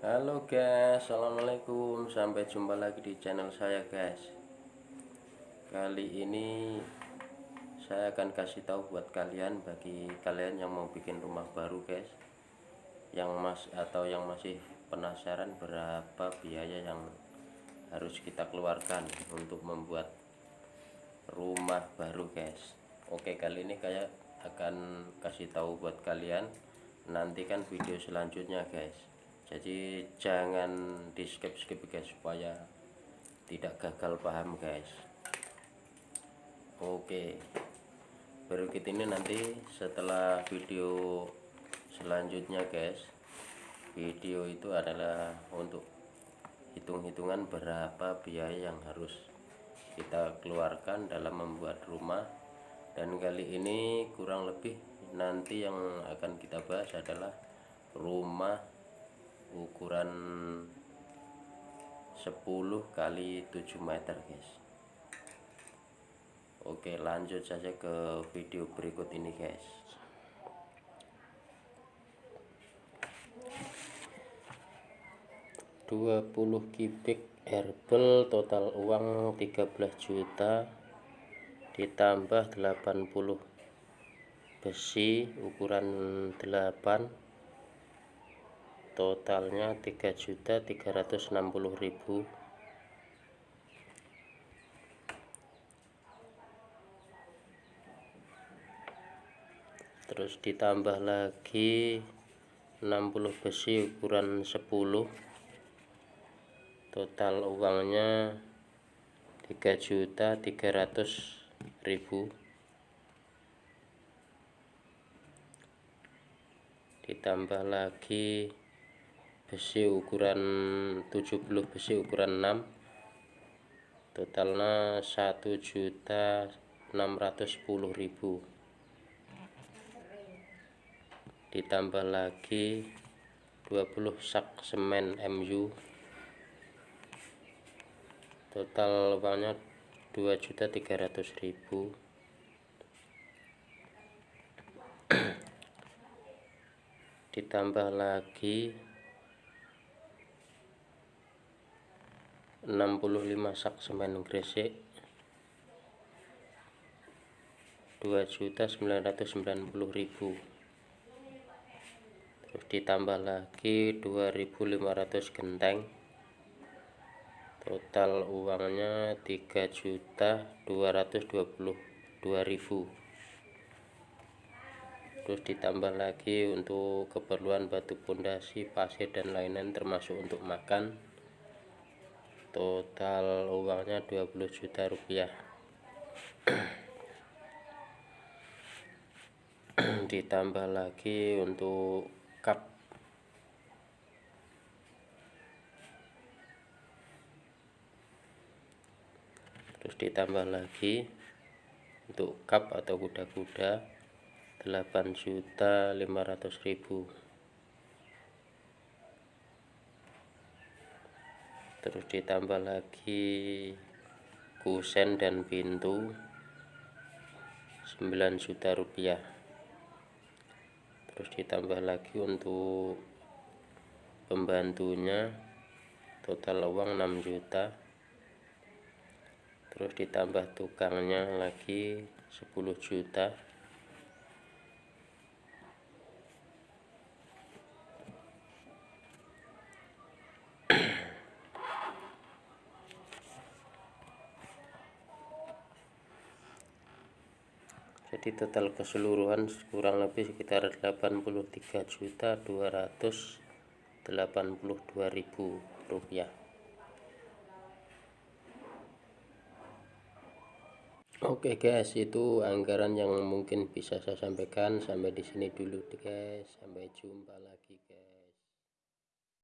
Halo guys, assalamualaikum. Sampai jumpa lagi di channel saya, guys. Kali ini saya akan kasih tahu buat kalian, bagi kalian yang mau bikin rumah baru, guys, yang mas atau yang masih penasaran berapa biaya yang harus kita keluarkan untuk membuat rumah baru, guys. Oke, kali ini kayak akan kasih tahu buat kalian. Nantikan video selanjutnya, guys jadi jangan di skip skip guys supaya tidak gagal paham guys? Oke. Berikut ini nanti setelah video selanjutnya guys video itu adalah untuk hitung-hitungan berapa biaya yang harus kita keluarkan dalam membuat rumah. Dan kali ini kurang lebih nanti yang akan kita bahas adalah rumah ukuran 10 kali 7 meter guys. Oke lanjut saja ke video berikut ini guys. Dua puluh kubik herbal total uang 13 juta ditambah 80 besi ukuran 8 totalnya 3.360.000 terus ditambah lagi 60 besi ukuran 10 total uangnya 3.300.000 ditambah lagi besi ukuran 70 besi ukuran 6 totalnya 1.610.000 ditambah lagi 20 sak semen MU total uangnya 2.300.000 ditambah lagi 65 sak semen gresik 2.990.000 terus ditambah lagi 2.500 genteng. Total uangnya 3.222.000 terus ditambah lagi untuk keperluan batu pondasi pasir dan lain-lain termasuk untuk makan total uangnya 20 juta rupiah. Ditambah lagi untuk cup terus ditambah lagi untuk cup atau kuda-kuda 8 juta 500 ribu terus ditambah lagi kusen dan pintu 9 juta rupiah. Terus ditambah lagi untuk pembantunya total uang 6 juta. Terus ditambah tukangnya lagi 10 juta jadi total keseluruhan kurang lebih sekitar 83 juta 282 ribu rupiah Oke guys, itu anggaran yang mungkin bisa saya sampaikan sampai di sini dulu guys. Sampai jumpa lagi guys.